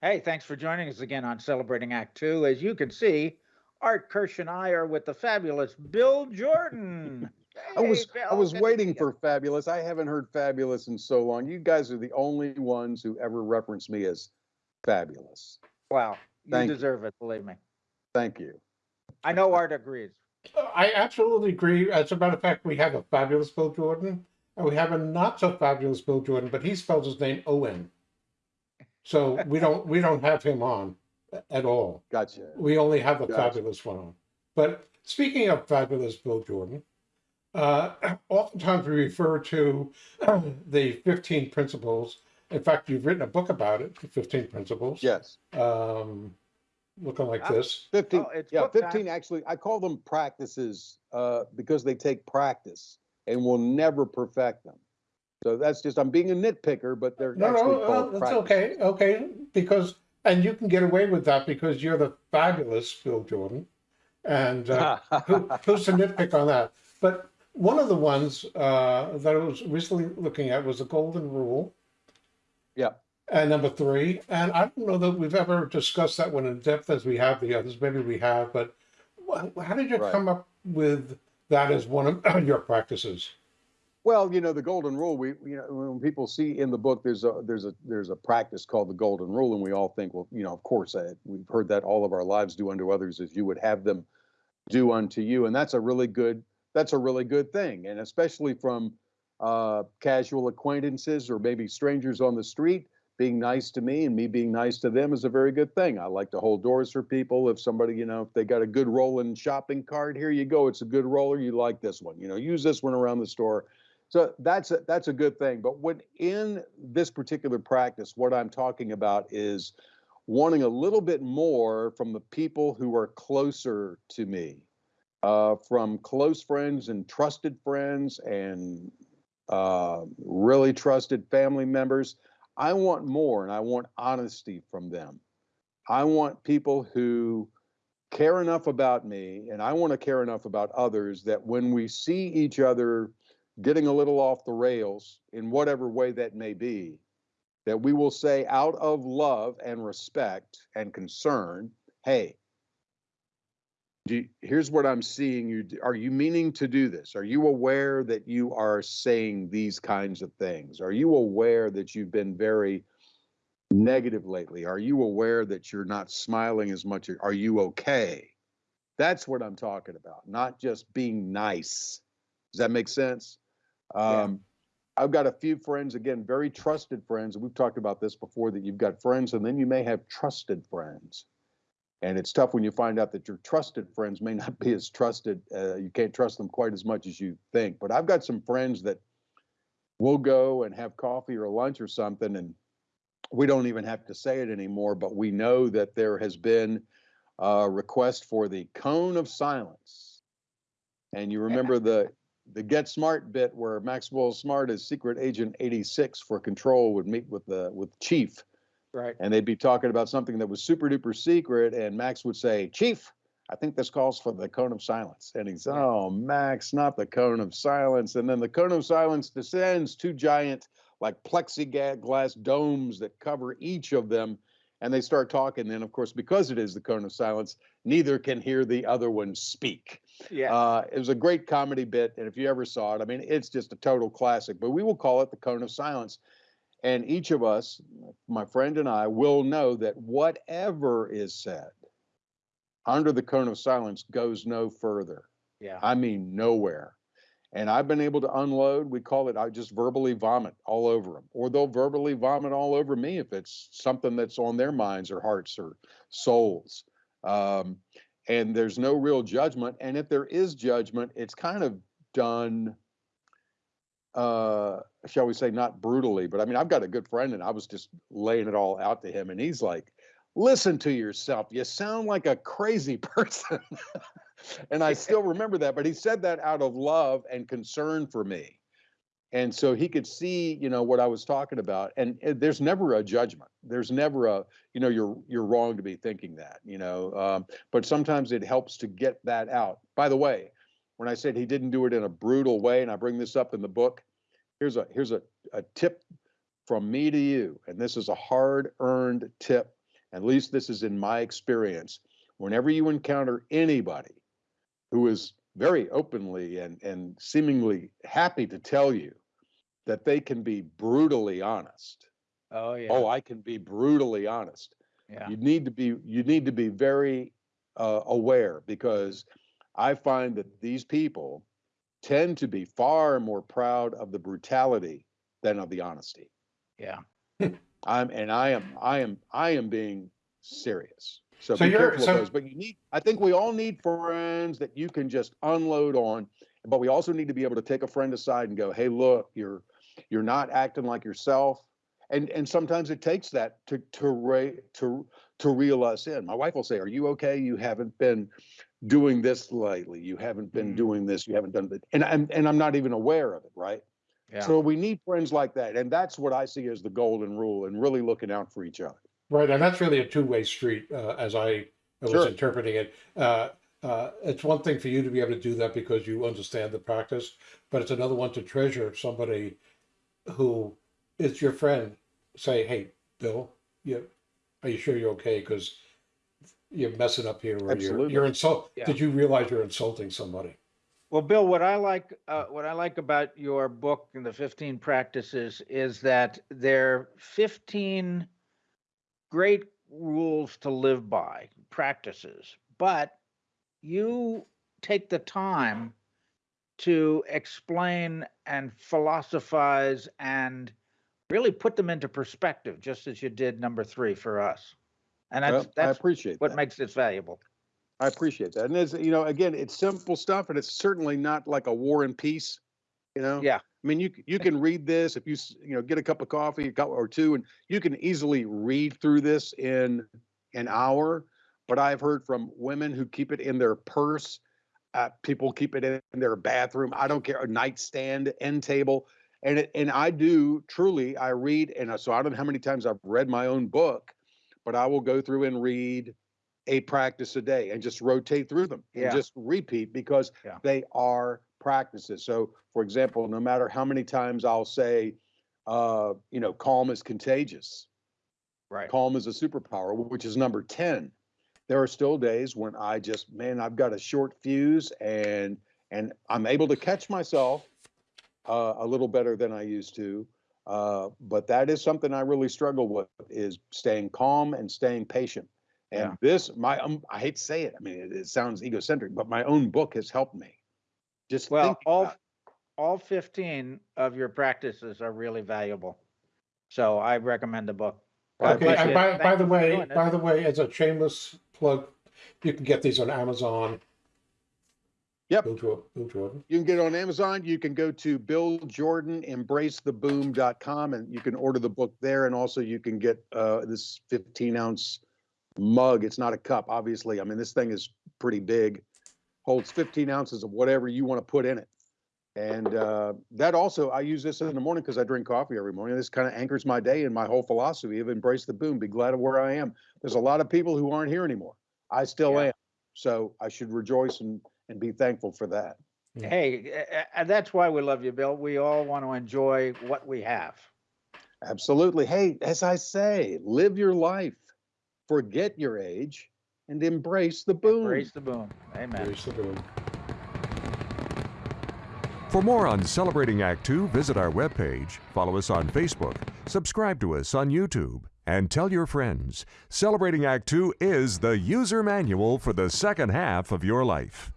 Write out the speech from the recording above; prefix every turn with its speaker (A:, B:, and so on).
A: Hey, thanks for joining us again on Celebrating Act Two. As you can see, Art Kirsch and I are with the fabulous Bill Jordan.
B: I
A: Hey,
B: was I was waiting for fabulous. I haven't heard fabulous in so long. You guys are the only ones who ever reference me as fabulous.
A: Wow, you
B: Thank you.
A: deserve it, believe me.
B: Thank you.
A: I know Art agrees.
C: I absolutely agree. As a matter of fact, we have a fabulous Bill Jordan, and we have a not so fabulous Bill Jordan, but he spells his name O-N. So we don't we don't have him on at all.
B: Gotcha.
C: We only have a
B: Gotcha.
C: fabulous one on. But speaking of fabulous Bill Jordan, uh, oftentimes we refer to the 15 principles. In fact, you've written a book about it, the 15 principles.
B: Yes.
C: Um, looking like
A: Ah.
C: this.
B: 15
A: Oh, it's
B: yeah,
A: book time.
B: 15 actually I call them practices uh because they take practice and will never perfect them. So that's just I'm being a nitpicker, but they're
C: No,
B: actually
C: no,
B: called
C: that's okay, okay, because, and you can get away with that because you're the fabulous Bill Jordan. And uh, who, who's to nitpick on that? But one of the ones uh, that I was recently looking at was the Golden Rule.
B: Yeah.
C: And number three, and I don't know that we've ever discussed that one in depth as we have the others. Maybe we have, but how did you
B: Right.
C: come up with that as one of your practices?
B: Well, you know, the golden rule, we, you know, when people see in the book, there's a, there's a, there's a practice called the golden rule. And we all think, well, you know, of course, uh, we've heard that all of our lives do unto others as you would have them do unto you. And that's a really good, that's a really good thing. And especially from uh, casual acquaintances or maybe strangers on the street, being nice to me and me being nice to them is a very good thing. I like to hold doors for people. If somebody, you know, if they got a good rolling shopping cart, here you go. It's a good roller. You like this one, you know, use this one around the store. So that's a, that's a good thing. But when in this particular practice, what I'm talking about is wanting a little bit more from the people who are closer to me, uh, from close friends and trusted friends and uh, really trusted family members. I want more, and I want honesty from them. I want people who care enough about me, and I want to care enough about others that when we see each other getting a little off the rails in whatever way that may be, that we will say out of love and respect and concern, hey, you- here's what I'm seeing you. Are you meaning to do this? Are you aware that you are saying these kinds of things? Are you aware that you've been very negative lately? Are you aware that you're not smiling as much? Are you okay? That's what I'm talking about, not just being nice. Does that make sense?
A: Yeah.
B: Um, I've got a few friends, again, very trusted friends. We've talked about this before that you've got friends and then you may have trusted friends. And it's tough when you find out that your trusted friends may not be as trusted. Uh, you can't trust them quite as much as you think. But I've got some friends that we'll go and have coffee or lunch or something, and we don't even have to say it anymore. But we know that there has been a request for the cone of silence. And you remember the the Get Smart bit where Maxwell Smart is Secret Agent 86 for Control would meet with the with Chief.
A: Right.
B: and they'd be talking about something that was super duper secret and max would say chief i think this calls for the cone of silence. And he's oh max not the cone of silence. And then the cone of silence descends two giant like plexiglass domes that cover each of them and they start talking then of course because it is the cone of silence neither can hear the other one speak
A: Yeah.
B: uh, it was a great comedy bit, and if you ever saw it, I mean, it's just a total classic. But we will call it the cone of silence, and each of us, my friend and I, will know that whatever is said under the cone of silence goes no further.
A: yeah.
B: I mean, nowhere. And I've been able to unload. We call it. I just verbally vomit all over them, or they'll verbally vomit all over me if it's something that's on their minds or hearts or souls. Um, and there's no real judgment. And if there is judgment, it's kind of done, uh, shall we say, not brutally, but I mean, I've got a good friend and I was just laying it all out to him. And he's like, listen to yourself. You sound like a crazy person. And I still remember that, but he said that out of love and concern for me. And so he could see, you know, what I was talking about. And uh, there's never a judgment. There's never a, you know, you're you're wrong to be thinking that, you know. Um, but sometimes it helps to get that out. By the way, when I said he didn't do it in a brutal way, and I bring this up in the book, here's a here's a, a tip from me to you, and this is a hard-earned tip. at least this is in my experience, whenever you encounter anybody who is very openly and, and seemingly happy to tell you that they can be brutally honest.
A: Oh, yeah.
B: Oh, I can be brutally honest.
A: yeah.
B: You need to be you need to be very uh, aware because I find that these people tend to be far more proud of the brutality than of the honesty.
A: Yeah.
B: I'm and I am I am I am being serious. So,
C: So
B: be
C: you're-
B: careful
C: so-
B: of those. But you need I think we all need friends that you can just unload on. But we also need to be able to take a friend aside and go, hey, look, you're you're not acting like yourself. And and sometimes it takes that to to ra- to to reel us in. My wife will say, Are you okay? You haven't been doing this lately. You haven't been
A: Mhm.
B: doing this. You haven't done that. And I'm and I'm not even aware of it, right?
A: Yeah.
B: So we need friends like that. And that's what I see as the golden rule and really looking out for each other.
C: Right, and that's really a two-way street, uh, as I was
B: Sure.
C: interpreting it. Uh, uh, it's one thing for you to be able to do that because you understand the practice, but it's another one to treasure somebody who is your friend. Say, hey, Bill, you, are you sure you're okay? Because you're messing up here, or you're
B: Absolutely.
C: you're insult.
A: Yeah.
C: Did you realize you're insulting somebody?
A: Well, Bill, what I like, uh, what I like about your book and the 15 practices is that they're 15 great rules to live by, practices, but you take the time to explain and philosophize and really put them into perspective, just as you did number three for us. And that's,
B: Well, I appreciate
A: what
B: that.
A: makes this valuable.
B: I appreciate that. And it's, you know, again, it's simple stuff and it's certainly not like a war and peace, you know?
A: Yeah.
B: I mean, you you can read this if you you know get a cup of coffee a cup or two, and you can easily read through this in an hour. But I've heard from women who keep it in their purse. Uh, people keep it in their bathroom. I don't care, a nightstand, end table, and it, and I do truly. I read, and so I don't know how many times I've read my own book, but I will go through and read a practice a day and just rotate through them and
A: Yeah.
B: just repeat because
A: Yeah.
B: they are practices. So, for example, no matter how many times I'll say, uh, you know, calm is contagious,
A: Right.
B: calm is a superpower, which is number 10. There are still days when I just, man, I've got a short fuse and and I'm able to catch myself uh, a little better than I used to. Uh, but that is something I really struggle with is staying calm and staying patient. And
A: Yeah.
B: this, my, um, I hate to say it. I mean, it, it sounds egocentric, but my own book has helped me. Just
A: Well, all all 15 of your practices are really valuable. So I recommend the book. God
C: Okay,
A: bless
C: and by,
A: Thank
C: by the way, by the way, as a shameless plug, you can get these on Amazon.
B: Yep.
C: Bill Jordan. Bill Jordan.
B: You can get it on Amazon. You can go to BillJordanEmbraceTheBoom.com and you can order the book there. And also you can get uh, this 15 ounce mug. It's not a cup, obviously. I mean, this thing is pretty big, holds 15 ounces of whatever you want to put in it. And uh, that also, I use this in the morning because I drink coffee every morning. This kind of anchors my day and my whole philosophy of embrace the boom, be glad of where I am. There's a lot of people who aren't here anymore. I still
A: Yeah.
B: am. So I should rejoice and, and be thankful for that.
A: Hey, a- a- and that's why we love you, Bill. We all want to enjoy what we have.
B: Absolutely. Hey, as I say, live your life, forget your age, and embrace the boom.
A: Embrace the boom. Amen.
C: Here's the boom.
D: For more on Celebrating Act Two, visit our webpage, follow us on Facebook, subscribe to us on YouTube, and tell your friends. Celebrating Act Two is the user manual for the second half of your life.